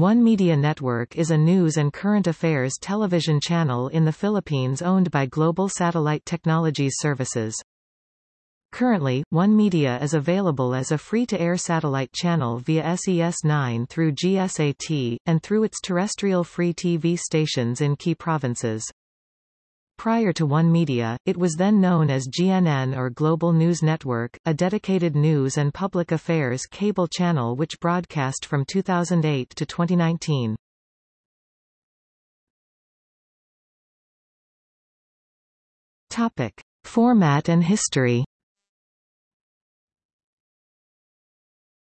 One Media Network is a news and current affairs television channel in the Philippines owned by Global Satellite Technologies Services. Currently, One Media is available as a free-to-air satellite channel via SES9 through GSAT, and through its terrestrial free TV stations in key provinces. Prior to One Media, it was then known as GNN or Global News Network, a dedicated news and public affairs cable channel which broadcast from 2008 to 2019. Topic. Format and history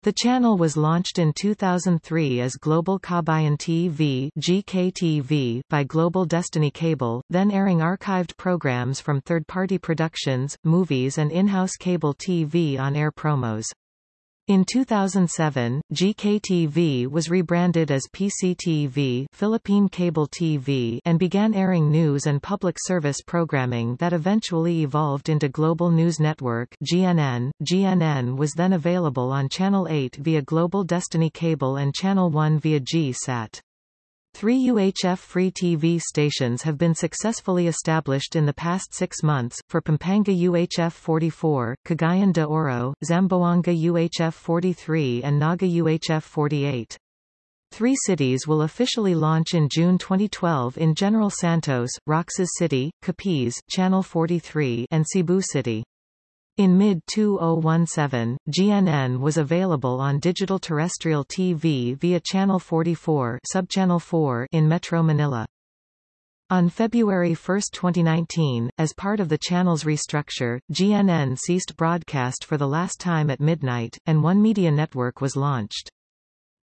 The channel was launched in 2003 as Global Kabayan TV GKTV by Global Destiny Cable, then airing archived programs from third-party productions, movies and in-house cable TV on-air promos. In 2007, GKTV was rebranded as PCTV Philippine Cable TV and began airing news and public service programming that eventually evolved into Global News Network GNN. GNN was then available on Channel 8 via Global Destiny Cable and Channel 1 via G-SAT. Three UHF free TV stations have been successfully established in the past six months, for Pampanga UHF 44, Cagayan de Oro, Zamboanga UHF 43 and Naga UHF 48. Three cities will officially launch in June 2012 in General Santos, Roxas City, Capiz, Channel 43 and Cebu City. In mid-2017, GNN was available on digital terrestrial TV via Channel 44 subchannel 4 in Metro Manila. On February 1, 2019, as part of the channel's restructure, GNN ceased broadcast for the last time at midnight, and One Media Network was launched.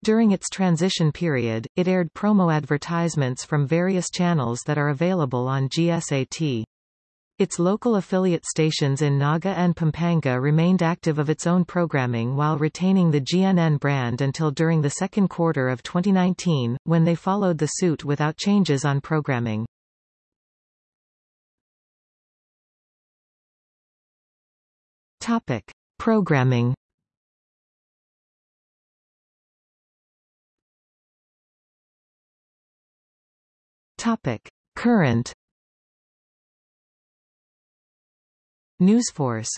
During its transition period, it aired promo advertisements from various channels that are available on GSAT. Its local affiliate stations in Naga and Pampanga remained active of its own programming while retaining the GNN brand until during the second quarter of 2019, when they followed the suit without changes on programming. Topic. Programming Topic. Current Newsforce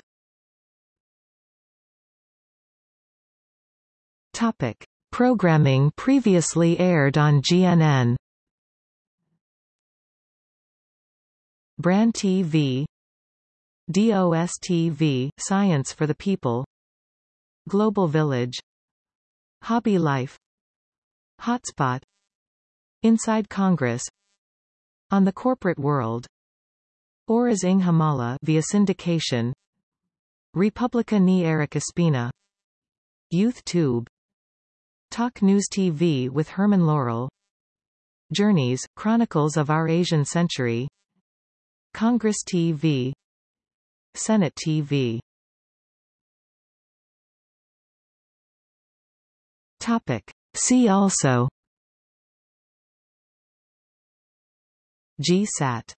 Topic. Programming previously aired on GNN Brand TV DOS-TV, Science for the People. Global Village. Hobby Life. Hotspot. Inside Congress. On the Corporate World Oras ng Himala via syndication. Republica ni Eric Espina. Youth Tube. Talk News TV with Herman Laurel. Journeys, Chronicles of Our Asian Century. Congress TV Senate TV Topic. See also GSAT